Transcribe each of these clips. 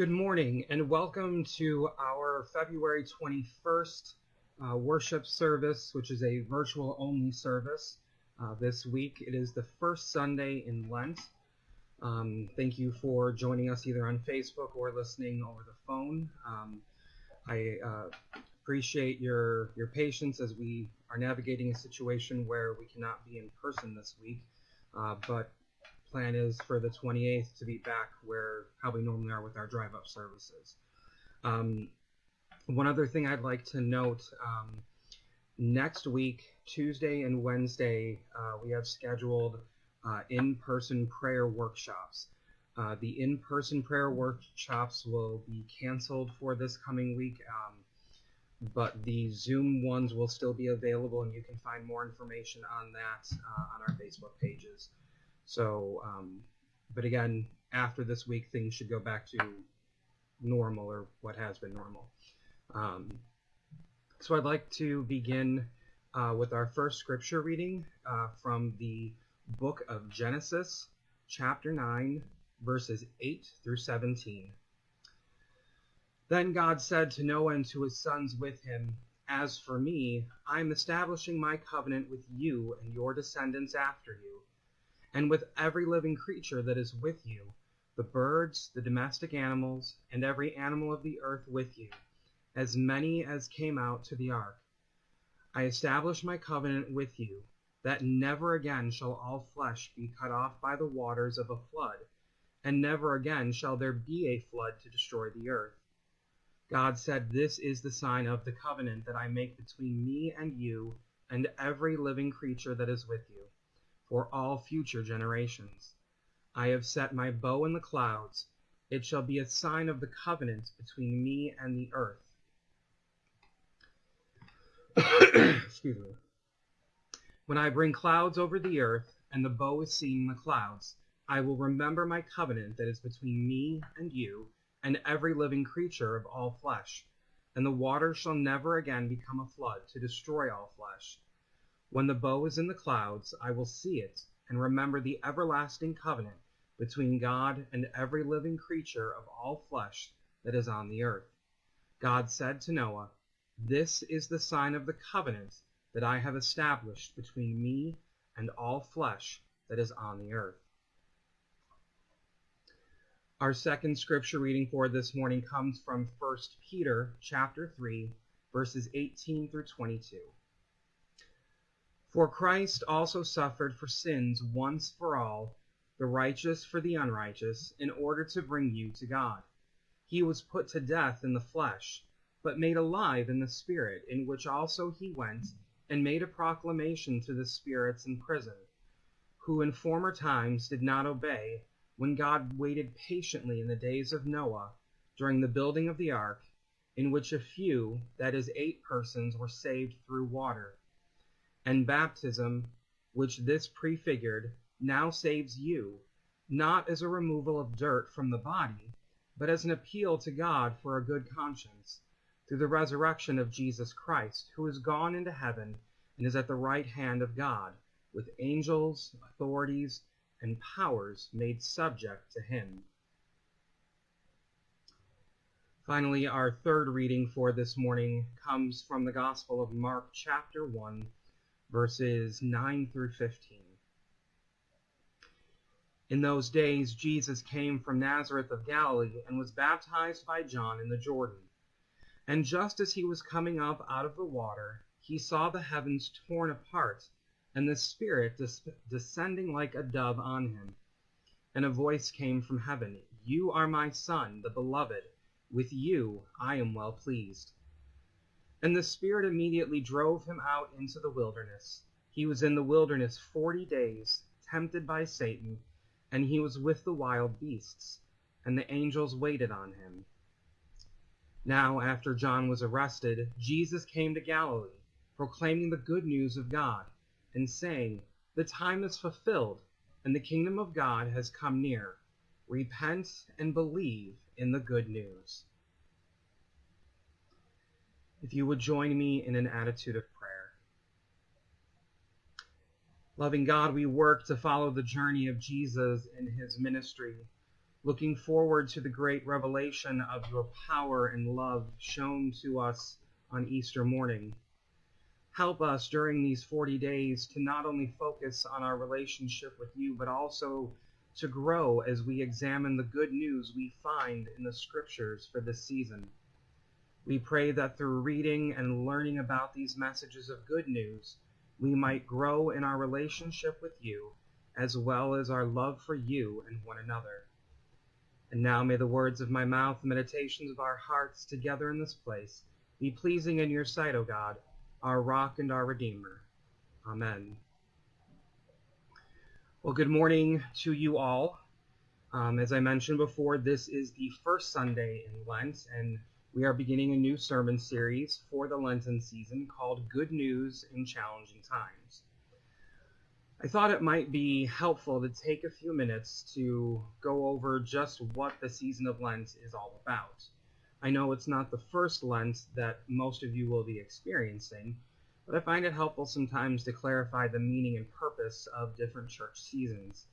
Good morning and welcome to our February 21st uh, worship service, which is a virtual only service. Uh, this week it is the first Sunday in Lent. Um, thank you for joining us either on Facebook or listening over the phone. Um, I uh, appreciate your your patience as we are navigating a situation where we cannot be in person this week, uh, but plan is for the 28th to be back where how we normally are with our drive up services. Um, one other thing I'd like to note um, next week, Tuesday and Wednesday, uh, we have scheduled uh, in person prayer workshops. Uh, the in person prayer workshops will be canceled for this coming week, um, but the Zoom ones will still be available, and you can find more information on that uh, on our Facebook pages. So, um, but again, after this week, things should go back to normal or what has been normal. Um, so I'd like to begin uh, with our first scripture reading uh, from the book of Genesis, chapter 9, verses 8 through 17. Then God said to Noah and to his sons with him, As for me, I am establishing my covenant with you and your descendants after you and with every living creature that is with you, the birds, the domestic animals, and every animal of the earth with you, as many as came out to the ark. I establish my covenant with you, that never again shall all flesh be cut off by the waters of a flood, and never again shall there be a flood to destroy the earth. God said, This is the sign of the covenant that I make between me and you and every living creature that is with you for all future generations. I have set my bow in the clouds. It shall be a sign of the covenant between me and the earth. Excuse me. When I bring clouds over the earth, and the bow is seen in the clouds, I will remember my covenant that is between me and you, and every living creature of all flesh. And the water shall never again become a flood to destroy all flesh when the bow is in the clouds, I will see it and remember the everlasting covenant between God and every living creature of all flesh that is on the earth. God said to Noah, This is the sign of the covenant that I have established between me and all flesh that is on the earth. Our second scripture reading for this morning comes from 1 Peter chapter 3 verses 18 through 22. For Christ also suffered for sins once for all, the righteous for the unrighteous, in order to bring you to God. He was put to death in the flesh, but made alive in the spirit, in which also he went and made a proclamation to the spirits in prison, who in former times did not obey, when God waited patiently in the days of Noah, during the building of the ark, in which a few, that is, eight persons, were saved through water and baptism, which this prefigured, now saves you, not as a removal of dirt from the body, but as an appeal to God for a good conscience, through the resurrection of Jesus Christ, who is gone into heaven and is at the right hand of God, with angels, authorities, and powers made subject to him. Finally, our third reading for this morning comes from the Gospel of Mark, chapter 1 verses 9 through 15. In those days, Jesus came from Nazareth of Galilee and was baptized by John in the Jordan. And just as he was coming up out of the water, he saw the heavens torn apart, and the Spirit des- descending like a dove on him. And a voice came from heaven You are my Son, the Beloved. With you I am well pleased. And the Spirit immediately drove him out into the wilderness. He was in the wilderness forty days, tempted by Satan, and he was with the wild beasts, and the angels waited on him. Now, after John was arrested, Jesus came to Galilee, proclaiming the good news of God, and saying, The time is fulfilled, and the kingdom of God has come near. Repent and believe in the good news if you would join me in an attitude of prayer. Loving God, we work to follow the journey of Jesus in his ministry. looking forward to the great revelation of your power and love shown to us on Easter morning. Help us during these 40 days to not only focus on our relationship with you, but also to grow as we examine the good news we find in the scriptures for this season. We pray that through reading and learning about these messages of good news, we might grow in our relationship with you, as well as our love for you and one another. And now may the words of my mouth, the meditations of our hearts together in this place, be pleasing in your sight, O God, our rock and our redeemer. Amen. Well, good morning to you all. Um, as I mentioned before, this is the first Sunday in Lent, and we are beginning a new sermon series for the Lenten season called Good News in Challenging Times. I thought it might be helpful to take a few minutes to go over just what the season of Lent is all about. I know it's not the first Lent that most of you will be experiencing, but I find it helpful sometimes to clarify the meaning and purpose of different church seasons.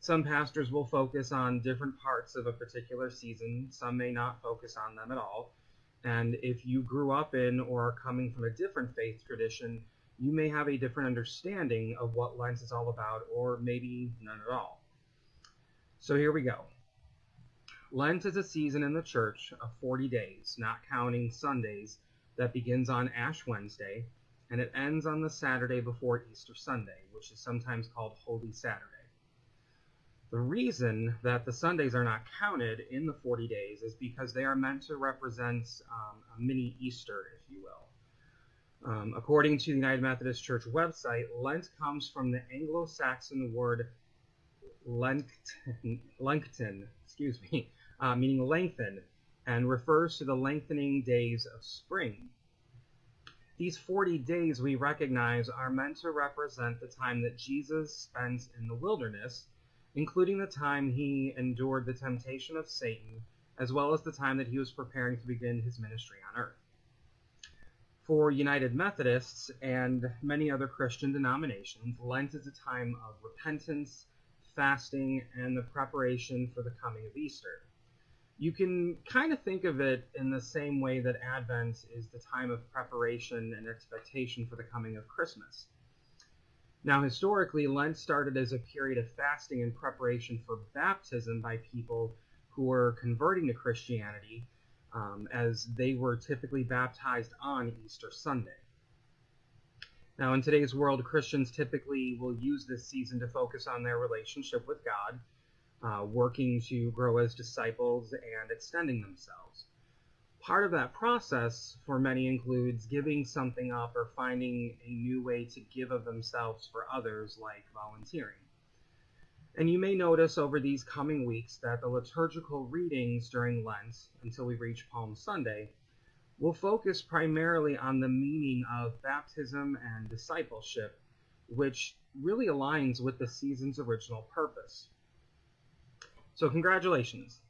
Some pastors will focus on different parts of a particular season, some may not focus on them at all. And if you grew up in or are coming from a different faith tradition, you may have a different understanding of what Lent is all about, or maybe none at all. So here we go. Lent is a season in the church of 40 days, not counting Sundays, that begins on Ash Wednesday and it ends on the Saturday before Easter Sunday, which is sometimes called Holy Saturday. The reason that the Sundays are not counted in the 40 days is because they are meant to represent um, a mini Easter, if you will. Um, according to the United Methodist Church website, Lent comes from the Anglo Saxon word lencten, excuse me, uh, meaning lengthen, and refers to the lengthening days of spring. These 40 days we recognize are meant to represent the time that Jesus spends in the wilderness including the time he endured the temptation of Satan, as well as the time that he was preparing to begin his ministry on earth. For United Methodists and many other Christian denominations, Lent is a time of repentance, fasting, and the preparation for the coming of Easter. You can kind of think of it in the same way that Advent is the time of preparation and expectation for the coming of Christmas. Now, historically, Lent started as a period of fasting in preparation for baptism by people who were converting to Christianity, um, as they were typically baptized on Easter Sunday. Now, in today's world, Christians typically will use this season to focus on their relationship with God, uh, working to grow as disciples and extending themselves. Part of that process for many includes giving something up or finding a new way to give of themselves for others, like volunteering. And you may notice over these coming weeks that the liturgical readings during Lent, until we reach Palm Sunday, will focus primarily on the meaning of baptism and discipleship, which really aligns with the season's original purpose. So, congratulations!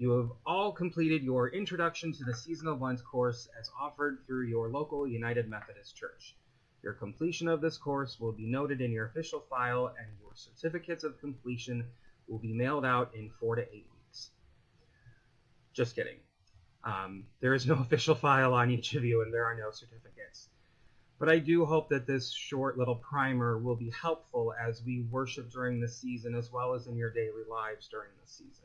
You have all completed your Introduction to the Season of Lent course as offered through your local United Methodist Church. Your completion of this course will be noted in your official file, and your certificates of completion will be mailed out in four to eight weeks. Just kidding. Um, there is no official file on each of you, and there are no certificates. But I do hope that this short little primer will be helpful as we worship during the season, as well as in your daily lives during the season.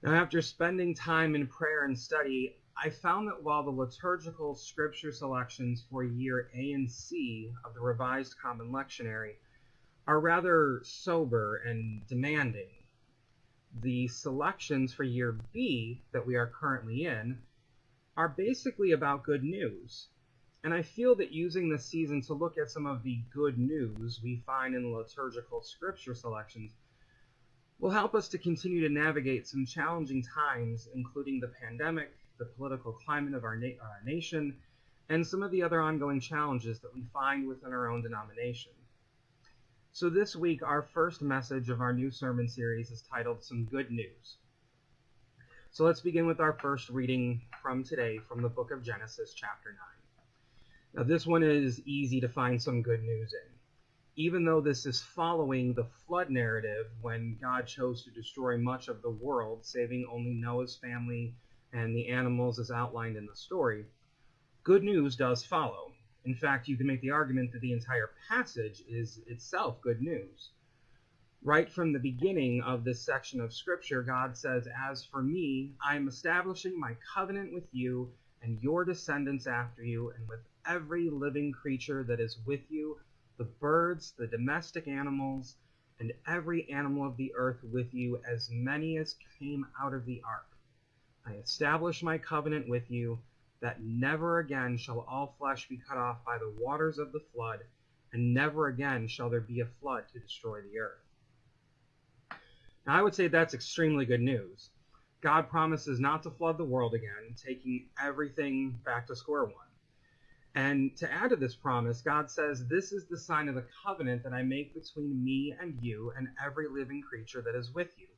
Now, after spending time in prayer and study, I found that while the liturgical scripture selections for year A and C of the Revised Common Lectionary are rather sober and demanding, the selections for year B that we are currently in are basically about good news. And I feel that using this season to look at some of the good news we find in liturgical scripture selections will help us to continue to navigate some challenging times, including the pandemic, the political climate of our, na- our nation, and some of the other ongoing challenges that we find within our own denomination. So, this week, our first message of our new sermon series is titled Some Good News. So, let's begin with our first reading from today from the book of Genesis, chapter 9. Now, this one is easy to find some good news in. Even though this is following the flood narrative when God chose to destroy much of the world, saving only Noah's family and the animals as outlined in the story, good news does follow. In fact, you can make the argument that the entire passage is itself good news. Right from the beginning of this section of Scripture, God says, As for me, I am establishing my covenant with you and your descendants after you, and with every living creature that is with you, the birds, the domestic animals, and every animal of the earth with you, as many as came out of the ark. I establish my covenant with you, that never again shall all flesh be cut off by the waters of the flood, and never again shall there be a flood to destroy the earth. Now, I would say that's extremely good news. God promises not to flood the world again, taking everything back to square one. And to add to this promise, God says, This is the sign of the covenant that I make between me and you and every living creature that is with you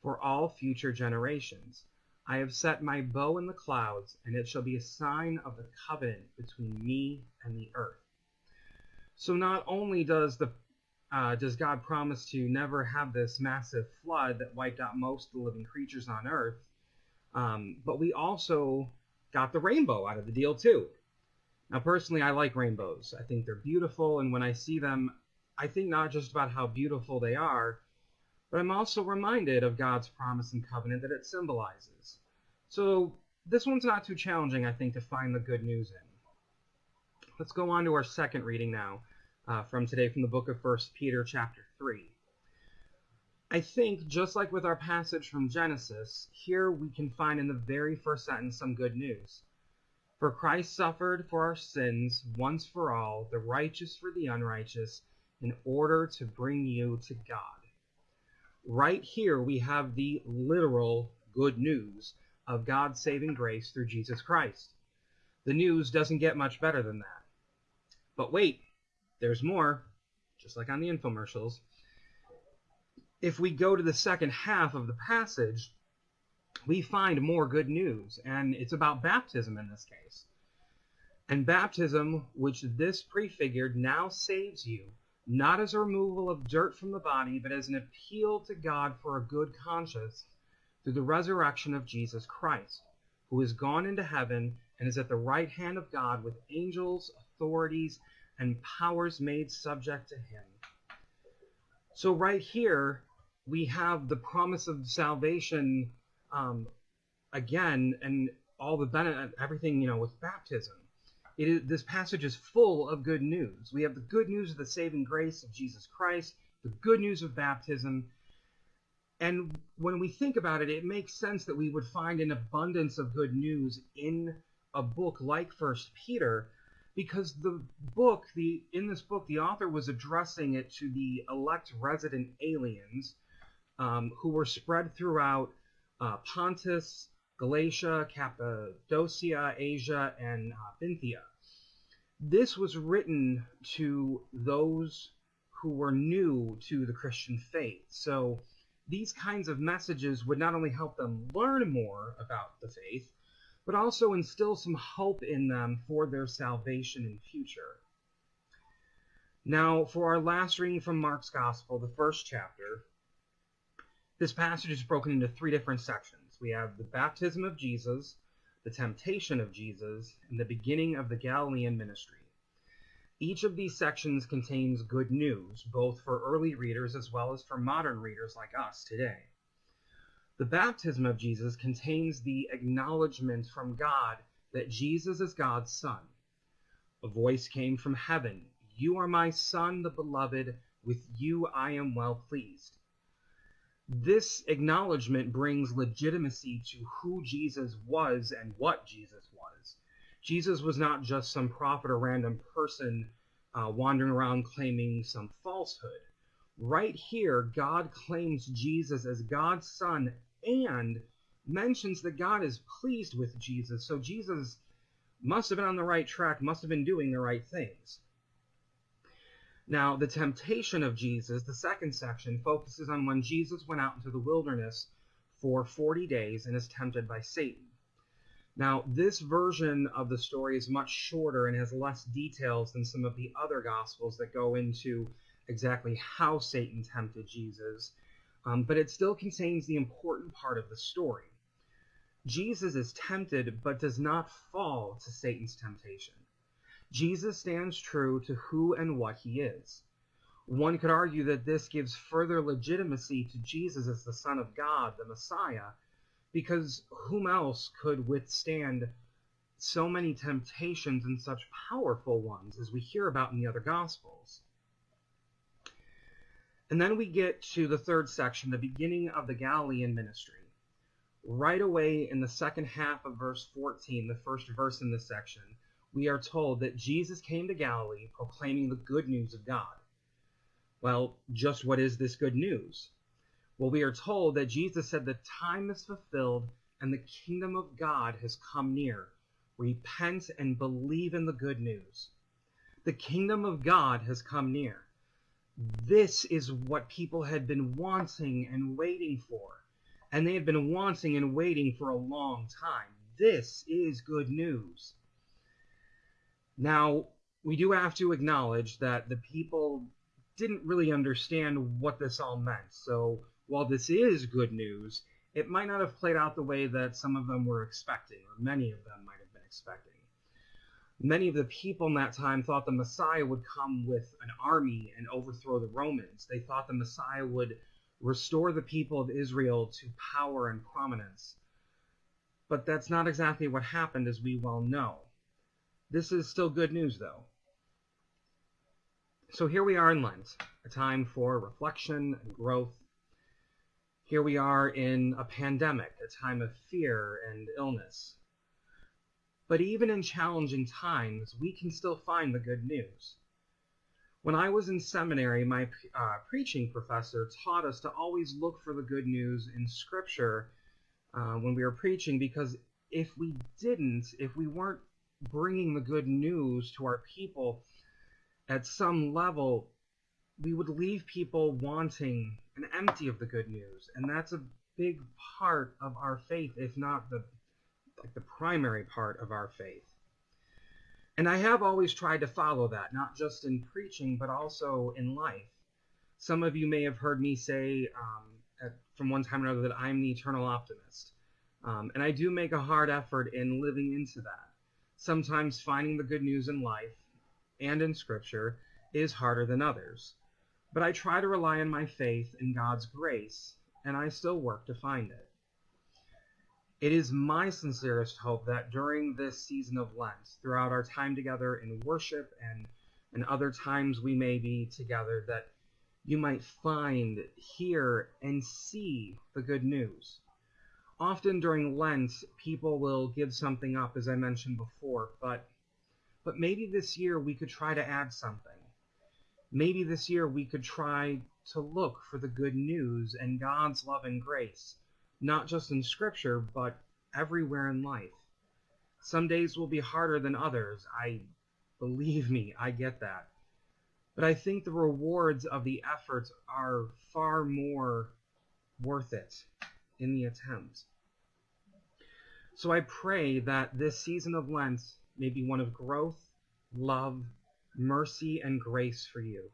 for all future generations. I have set my bow in the clouds, and it shall be a sign of the covenant between me and the earth. So not only does the uh, does God promise to never have this massive flood that wiped out most of the living creatures on earth, um, but we also got the rainbow out of the deal too. Now, personally, I like rainbows. I think they're beautiful, and when I see them, I think not just about how beautiful they are, but I'm also reminded of God's promise and covenant that it symbolizes. So, this one's not too challenging, I think, to find the good news in. Let's go on to our second reading now uh, from today from the book of First Peter, chapter 3. I think, just like with our passage from Genesis, here we can find in the very first sentence some good news. For Christ suffered for our sins once for all, the righteous for the unrighteous, in order to bring you to God. Right here, we have the literal good news of God's saving grace through Jesus Christ. The news doesn't get much better than that. But wait, there's more, just like on the infomercials. If we go to the second half of the passage, we find more good news, and it's about baptism in this case. And baptism, which this prefigured, now saves you, not as a removal of dirt from the body, but as an appeal to God for a good conscience through the resurrection of Jesus Christ, who is gone into heaven and is at the right hand of God with angels, authorities, and powers made subject to him. So, right here, we have the promise of salvation um, again, and all the benefit, everything you know, with baptism. It is, this passage is full of good news. We have the good news of the saving grace of Jesus Christ, the good news of baptism, and when we think about it, it makes sense that we would find an abundance of good news in a book like First Peter, because the book, the in this book, the author was addressing it to the elect resident aliens um, who were spread throughout uh, Pontus, Galatia, Cappadocia, Asia, and uh. This was written to those who were new to the Christian faith. So these kinds of messages would not only help them learn more about the faith, but also instill some hope in them for their salvation in future. Now, for our last reading from Mark's Gospel, the first chapter, this passage is broken into three different sections. We have the baptism of Jesus, the temptation of Jesus, and the beginning of the Galilean ministry. Each of these sections contains good news, both for early readers as well as for modern readers like us today. The baptism of Jesus contains the acknowledgement from God that Jesus is God's Son. A voice came from heaven You are my Son, the beloved, with you I am well pleased. This acknowledgement brings legitimacy to who Jesus was and what Jesus was. Jesus was not just some prophet or random person uh, wandering around claiming some falsehood. Right here, God claims Jesus as God's Son and mentions that God is pleased with Jesus. So Jesus must have been on the right track, must have been doing the right things. Now, the temptation of Jesus, the second section, focuses on when Jesus went out into the wilderness for 40 days and is tempted by Satan. Now, this version of the story is much shorter and has less details than some of the other Gospels that go into exactly how Satan tempted Jesus, um, but it still contains the important part of the story. Jesus is tempted but does not fall to Satan's temptation. Jesus stands true to who and what he is. One could argue that this gives further legitimacy to Jesus as the Son of God, the Messiah, because whom else could withstand so many temptations and such powerful ones as we hear about in the other Gospels? And then we get to the third section, the beginning of the Galilean ministry. Right away in the second half of verse 14, the first verse in this section, we are told that Jesus came to Galilee proclaiming the good news of God. Well, just what is this good news? Well, we are told that Jesus said the time is fulfilled and the kingdom of God has come near. Repent and believe in the good news. The kingdom of God has come near. This is what people had been wanting and waiting for. And they had been wanting and waiting for a long time. This is good news. Now, we do have to acknowledge that the people didn't really understand what this all meant. So while this is good news, it might not have played out the way that some of them were expecting, or many of them might have been expecting. Many of the people in that time thought the Messiah would come with an army and overthrow the Romans. They thought the Messiah would restore the people of Israel to power and prominence. But that's not exactly what happened, as we well know. This is still good news, though. So here we are in Lent, a time for reflection and growth. Here we are in a pandemic, a time of fear and illness. But even in challenging times, we can still find the good news. When I was in seminary, my uh, preaching professor taught us to always look for the good news in Scripture uh, when we were preaching, because if we didn't, if we weren't bringing the good news to our people, at some level, we would leave people wanting and empty of the good news. And that's a big part of our faith, if not the like the primary part of our faith. And I have always tried to follow that, not just in preaching, but also in life. Some of you may have heard me say um, at, from one time or another that I'm the eternal optimist. Um, and I do make a hard effort in living into that. Sometimes finding the good news in life and in Scripture is harder than others. But I try to rely on my faith in God's grace, and I still work to find it. It is my sincerest hope that during this season of Lent, throughout our time together in worship and, and other times we may be together, that you might find, hear, and see the good news. Often during Lent, people will give something up, as I mentioned before, but but maybe this year we could try to add something. Maybe this year we could try to look for the good news and God's love and grace, not just in Scripture, but everywhere in life. Some days will be harder than others. I believe me, I get that. But I think the rewards of the effort are far more worth it in the attempt. So I pray that this season of Lent may be one of growth, love, mercy, and grace for you.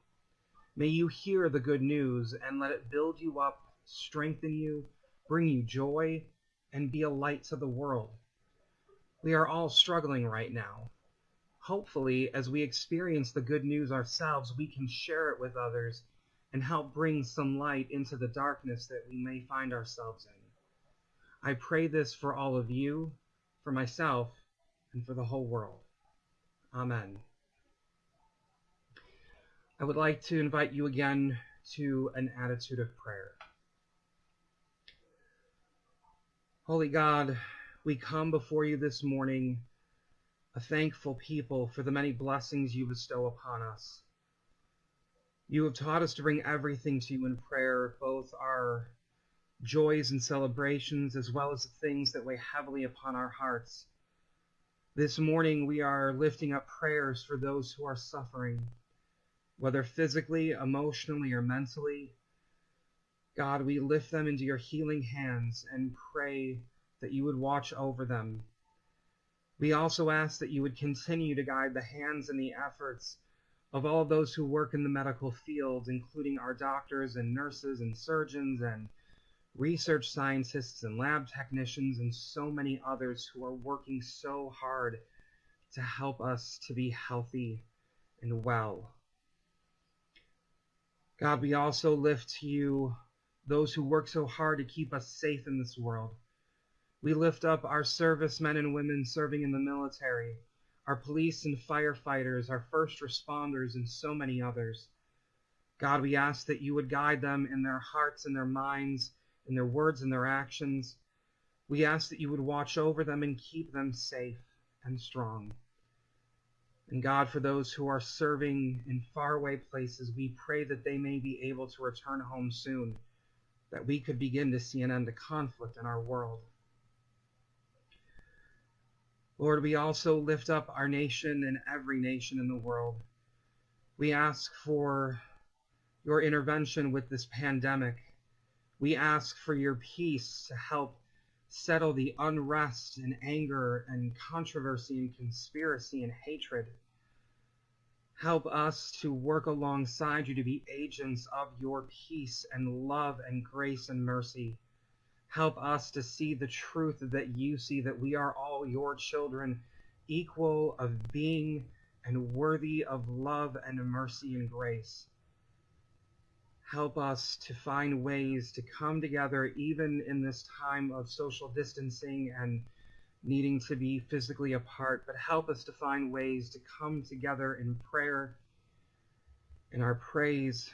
May you hear the good news and let it build you up, strengthen you, bring you joy, and be a light to the world. We are all struggling right now. Hopefully, as we experience the good news ourselves, we can share it with others and help bring some light into the darkness that we may find ourselves in. I pray this for all of you, for myself, and for the whole world. Amen. I would like to invite you again to an attitude of prayer. Holy God, we come before you this morning a thankful people for the many blessings you bestow upon us. You have taught us to bring everything to you in prayer, both our joys and celebrations, as well as the things that weigh heavily upon our hearts. This morning, we are lifting up prayers for those who are suffering, whether physically, emotionally, or mentally. God, we lift them into your healing hands and pray that you would watch over them. We also ask that you would continue to guide the hands and the efforts of all those who work in the medical field, including our doctors and nurses and surgeons and research scientists and lab technicians and so many others who are working so hard to help us to be healthy and well. God, we also lift to you those who work so hard to keep us safe in this world. We lift up our servicemen and women serving in the military, our police and firefighters, our first responders, and so many others. God, we ask that you would guide them in their hearts and their minds, in their words and their actions. We ask that you would watch over them and keep them safe and strong. And God, for those who are serving in faraway places, we pray that they may be able to return home soon, that we could begin to see an end to conflict in our world. Lord, we also lift up our nation and every nation in the world. We ask for your intervention with this pandemic. We ask for your peace to help settle the unrest and anger and controversy and conspiracy and hatred. Help us to work alongside you to be agents of your peace and love and grace and mercy. Help us to see the truth that you see, that we are all your children, equal of being and worthy of love and mercy and grace. Help us to find ways to come together, even in this time of social distancing and needing to be physically apart, but help us to find ways to come together in prayer, in our praise,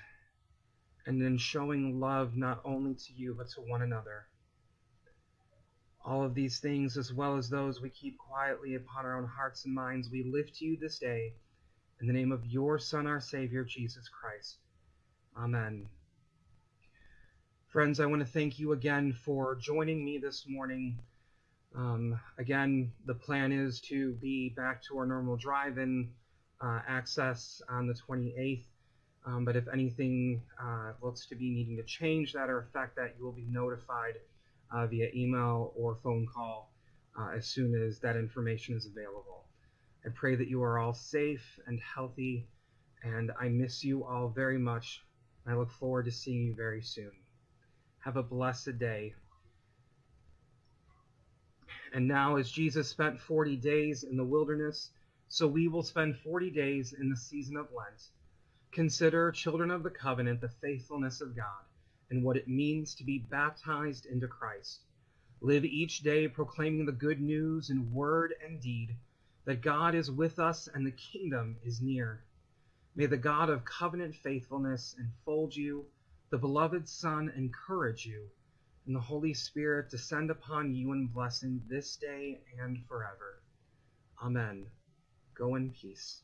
and in showing love not only to you, but to one another. All of these things, as well as those we keep quietly upon our own hearts and minds, we lift to you this day in the name of your Son, our Savior, Jesus Christ. Amen. Friends, I want to thank you again for joining me this morning. Um, again, the plan is to be back to our normal drive in uh, access on the 28th. Um, but if anything uh, looks to be needing to change that or affect that, you will be notified uh, via email or phone call uh, as soon as that information is available. I pray that you are all safe and healthy, and I miss you all very much. I look forward to seeing you very soon. Have a blessed day. And now, as Jesus spent 40 days in the wilderness, so we will spend 40 days in the season of Lent. Consider, children of the covenant, the faithfulness of God and what it means to be baptized into Christ. Live each day proclaiming the good news in word and deed that God is with us and the kingdom is near. May the God of covenant faithfulness enfold you, the beloved Son encourage you, and the Holy Spirit descend upon you in blessing this day and forever. Amen. Go in peace.